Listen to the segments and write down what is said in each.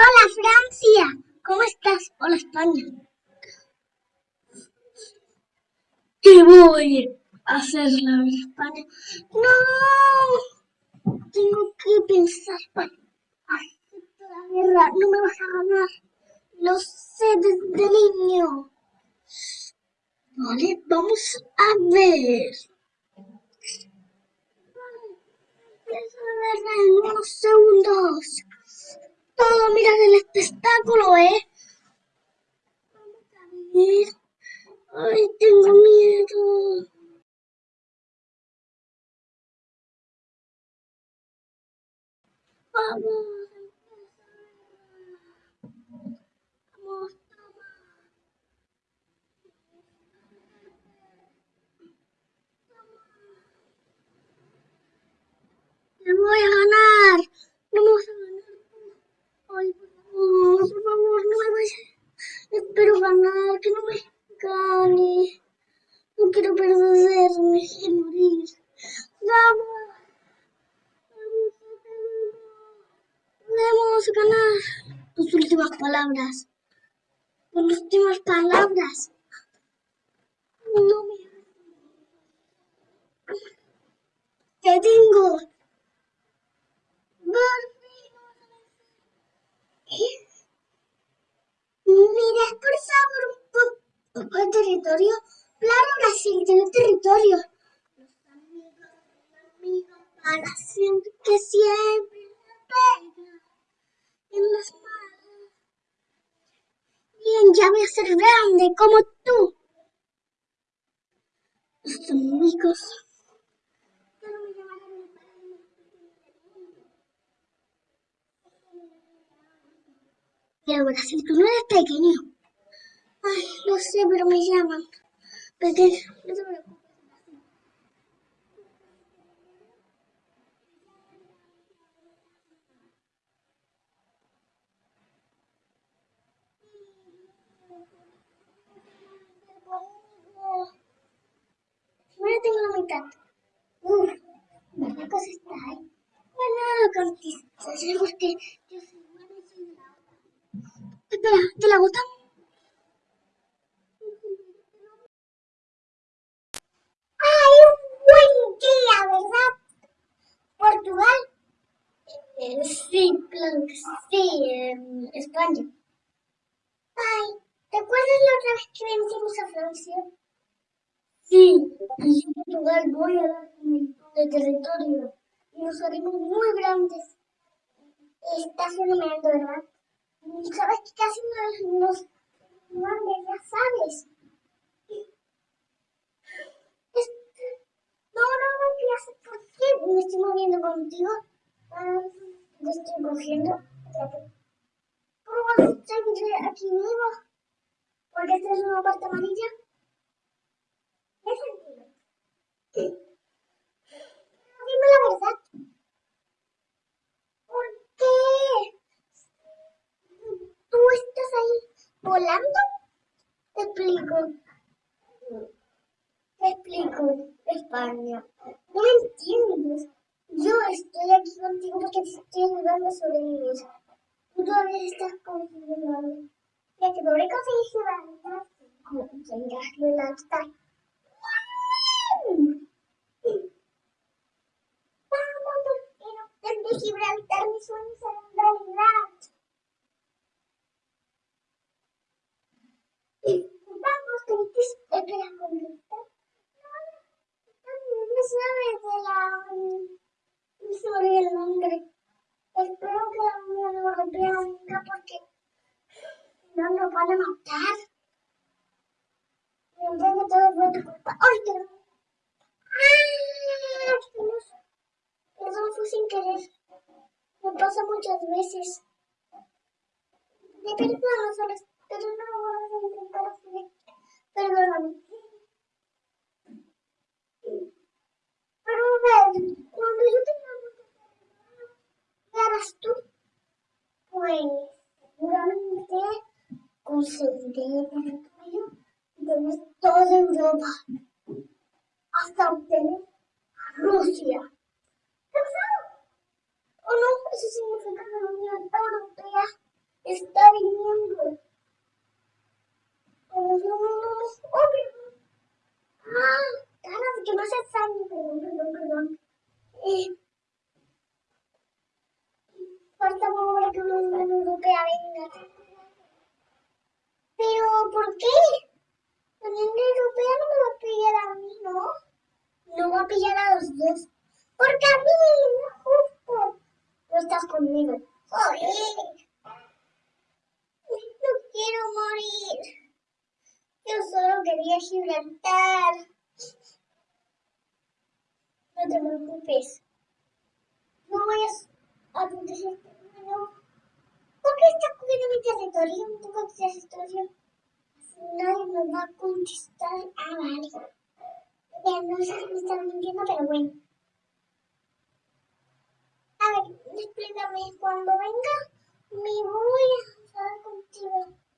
Hola Francia, ¿cómo estás? Hola España. ¿Qué voy a hacer la España? No, tengo que pensar para hacer la guerra. No me vas a ganar. Lo sé desde niño. Vale, vamos a ver. en unos segundos. Mirar el espectáculo, ¿eh? Vamos a. Ay, tengo miedo. Vamos. Vamos, Te voy a ganar. Ganar. Por favor, no me vayas. Espero ganar, que no me gane. No quiero perderme y morir. Vamos. Podemos ganar. Tus últimas palabras. Tus últimas palabras. No me... ¿Qué tengo? Mira, por favor, un poco de territorio. Claro, Brasil tiene territorio. Los amigos, los amigos para siempre, que siempre pega en las manos. Bien, ya voy a ser grande como tú. Los amigos. Pero Brasil, tú no eres pequeño. Ay, no sé, pero me llaman. Pequeño, no te preocupes. Tengo la mitad. Uf, ¿qué cosa está ahí? Bueno, conquistas, porque yo soy Espera, ¿te la gustan? ¡Ay, un buen día, ¿verdad? Portugal. Eh, sí, claro sí, en España. Ay, ¿te acuerdas la otra vez que vencimos a Francia? Sí, y Portugal voy a dar de territorio y nos haremos muy grandes. Está fenomenal, ¿verdad? sabes que casi no nos mande, ya sabes. No, no, no, por qué me estoy moviendo contigo. Ah, me estoy cogiendo. ¿Cómo vas a seguir aquí vivo? Porque esta es una parte amarilla. ¿Qué sentido? Dime la verdad. ¿Tú estás ahí volando? Te explico. Te explico, España. No me entiendes. Yo estoy aquí contigo porque te estoy ayudando a sobrevivir. Tú todavía estás confundiendo. Ya que pobre conseguir Gibraltar. Conseguirás Gibraltar. Vamos, porque no desde Gibraltar mis sueños serán realidad. Vamos, que espera contestar. No sabes de la sobre el nombre. Espero que no lo golpeen nunca porque no nos van a matar. Y entonces todo tu culpa. ¡Ay. Eso fue sin querer. Me pasa muchas veces. De perdón, solo pero no lo a intentar hacer. Perdóname. Pero a ver, cuando yo tenga mucho ¿qué harás tú? Pues seguramente conseguiré territorio y tener toda Europa hasta obtener a Rusia. ¿Pensado? ¿O no? Eso significa que la Unión Europea está viniendo. Pero yo no los obvio. Ah, ganas que no se extrañe, perdón, perdón, perdón. Eh, falta para que una Unión Europea venga. Pero, ¿por qué? La Unión Europea no me va a pillar a mí, ¿no? No va a pillar a los dos. Porque a mí, no justo. No estás conmigo. ¡Joder! No quiero morir. Yo solo quería Gibraltar. No te preocupes. No vayas a protegerte. No. ¿Por qué estás cogiendo mi territorio? Poco de territorio. Nadie nos va a contestar. Ah, vale. Ya no sé si me están mintiendo, pero bueno. A ver, explícame. Cuando venga, me voy a hablar contigo.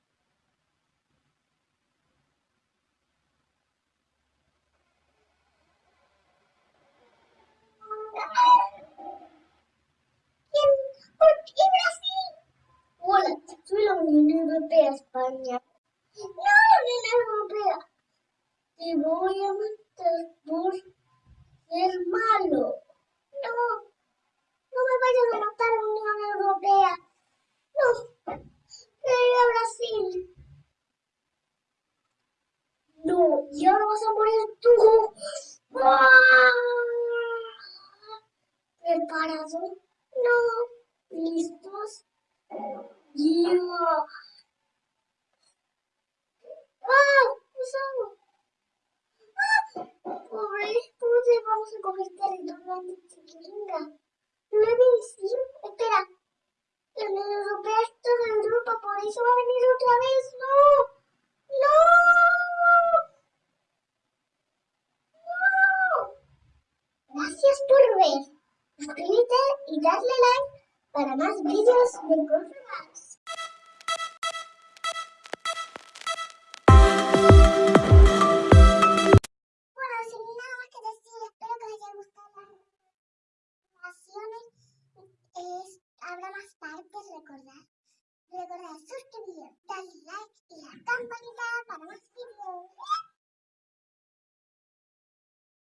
España. No, la Unión Europea. Te voy a matar por ser malo. No, no me vayas a matar a la Unión Europea. No, quiero ir a Brasil. No, y ahora vas a morir tú. ¿Preparado? No. ¿Listos? ¡Ya! ¡Ah! ¡Ah! Pobre, ¿cómo vamos a coger que venga? No decir. Espera. La Unión Europea es toda Europa, por eso va a venir otra vez. ¡No! ¡No! ¡No! Gracias por ver. Suscríbete y darle like para más vídeos de Controlados. Es, habrá más partes, recordad. Recordad suscribiros, darle like y la campanita para más vídeos.